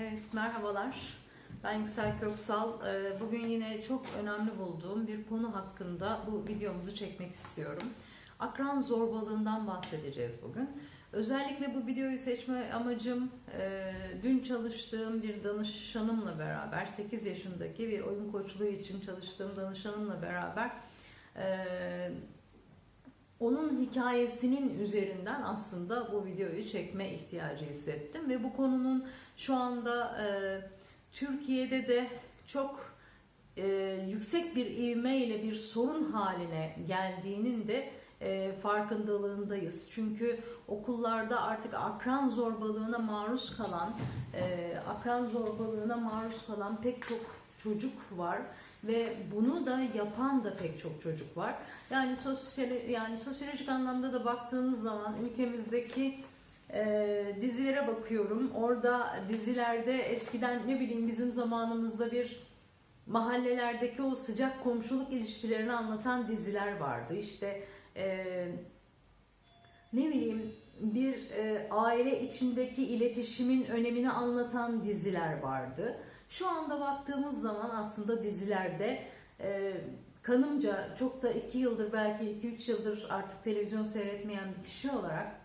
Evet, merhabalar. Ben Yüksel Köksal. Ee, Bugün yine çok önemli bulduğum bir konu hakkında bu videomuzu çekmek istiyorum. Akran zorbalığından bahsedeceğiz bugün. Özellikle bu videoyu seçme amacım e, dün çalıştığım bir danışanımla beraber 8 yaşındaki bir oyun koçluğu için çalıştığım danışanımla beraber e, onun hikayesinin üzerinden aslında bu videoyu çekme ihtiyacı hissettim ve bu konunun şu anda e, Türkiye'de de çok e, yüksek bir ivmeyle bir sorun haline geldiğinin de e, farkındalığındayız. Çünkü okullarda artık akran zorbalığına maruz kalan, e, akran zorbalığına maruz kalan pek çok çocuk var ve bunu da yapan da pek çok çocuk var. Yani sosyal yani sosyolojik anlamda da baktığınız zaman ülkemizdeki e, dizilere bakıyorum. Orada dizilerde eskiden ne bileyim bizim zamanımızda bir mahallelerdeki o sıcak komşuluk ilişkilerini anlatan diziler vardı. İşte e, ne bileyim bir e, aile içindeki iletişimin önemini anlatan diziler vardı. Şu anda baktığımız zaman aslında dizilerde e, kanımca çok da 2 yıldır belki 2-3 yıldır artık televizyon seyretmeyen bir kişi olarak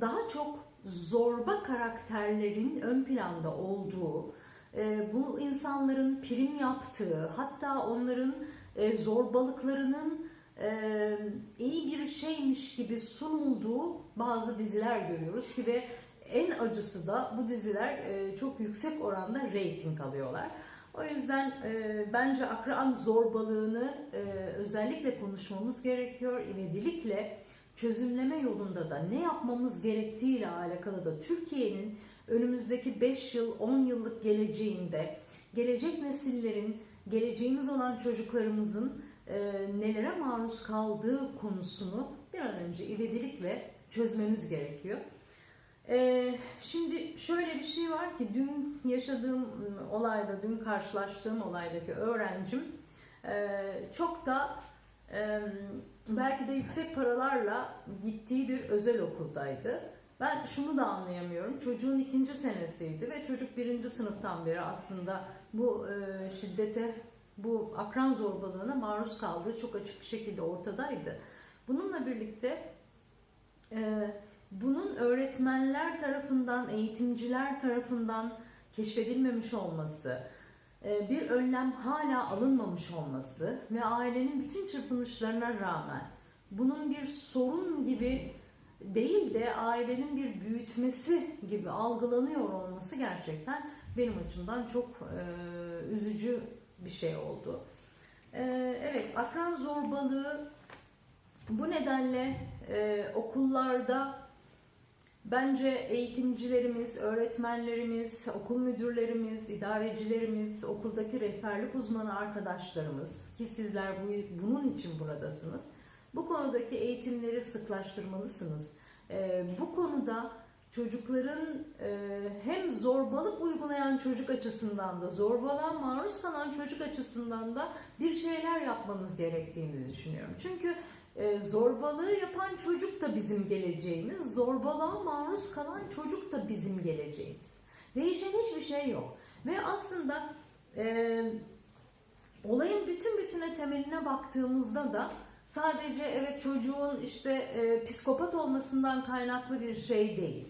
daha çok zorba karakterlerin ön planda olduğu, e, bu insanların prim yaptığı, hatta onların e, zorbalıklarının e, iyi bir şeymiş gibi sunulduğu bazı diziler görüyoruz ki ve en acısı da bu diziler e, çok yüksek oranda reyting alıyorlar. O yüzden e, bence akran zorbalığını e, özellikle konuşmamız gerekiyor. İvedilikle çözümleme yolunda da ne yapmamız gerektiğiyle alakalı da Türkiye'nin önümüzdeki 5 yıl 10 yıllık geleceğinde gelecek nesillerin geleceğimiz olan çocuklarımızın e, nelere maruz kaldığı konusunu bir an önce ivedilikle çözmemiz gerekiyor. E, şimdi şöyle bir şey var ki dün yaşadığım olayda, dün karşılaştığım olaydaki öğrencim e, çok da belki de yüksek paralarla gittiği bir özel okuldaydı. Ben şunu da anlayamıyorum. Çocuğun ikinci senesiydi ve çocuk birinci sınıftan beri aslında bu e, şiddete, bu akran zorbalığına maruz kaldığı çok açık bir şekilde ortadaydı. Bununla birlikte e, bunun öğretmenler tarafından, eğitimciler tarafından keşfedilmemiş olması, e, bir önlem hala alınmamış olması ve ailenin bütün çırpınışlarına rağmen bunun bir sorun gibi değil de ailenin bir büyütmesi gibi algılanıyor olması gerçekten benim açımdan çok e, üzücü bir şey oldu. E, evet, akran zorbalığı bu nedenle e, okullarda Bence eğitimcilerimiz, öğretmenlerimiz, okul müdürlerimiz, idarecilerimiz, okuldaki rehberlik uzmanı arkadaşlarımız ki sizler bu, bunun için buradasınız. Bu konudaki eğitimleri sıklaştırmalısınız. Ee, bu konuda çocukların e, hem zorbalık uygulayan çocuk açısından da zorbalığa maruz kalan çocuk açısından da bir şeyler yapmanız gerektiğini düşünüyorum. Çünkü e, zorbalığı yapan çocuk da bizim geleceğimiz, zorbalığa maruz kalan çocuk da bizim geleceğimiz. Değişen hiçbir şey yok. Ve aslında e, olayın bütün bütüne temeline baktığımızda da sadece evet çocuğun işte e, psikopat olmasından kaynaklı bir şey değil.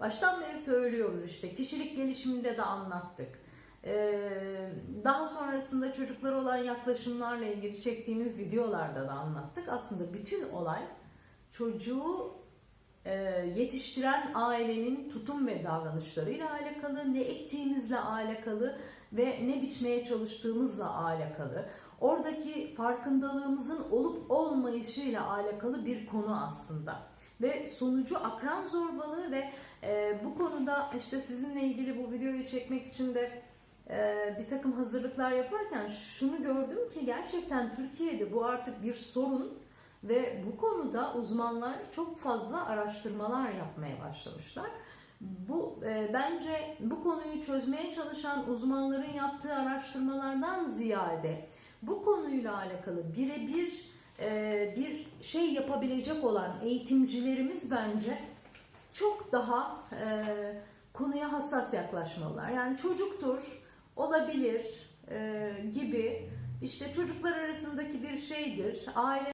Baştan beri söylüyoruz işte kişilik gelişiminde de anlattık. Ee, daha sonrasında çocuklara olan yaklaşımlarla ilgili çektiğimiz videolarda da anlattık. Aslında bütün olay çocuğu e, yetiştiren ailenin tutum ve davranışlarıyla alakalı, ne ektiğimizle alakalı ve ne biçmeye çalıştığımızla alakalı. Oradaki farkındalığımızın olup olmayışıyla alakalı bir konu aslında. Ve sonucu akran zorbalığı ve e, bu konuda işte sizinle ilgili bu videoyu çekmek için de e, bir takım hazırlıklar yaparken şunu gördüm ki gerçekten Türkiye'de bu artık bir sorun ve bu konuda uzmanlar çok fazla araştırmalar yapmaya başlamışlar. Bu e, bence bu konuyu çözmeye çalışan uzmanların yaptığı araştırmalardan ziyade bu konuyla alakalı birebir e, bir şey yapabilecek olan eğitimcilerimiz bence çok daha e, konuya hassas yaklaşmalılar. Yani çocuktur, olabilir e, gibi işte çocuklar arasındaki bir şeydir. Aile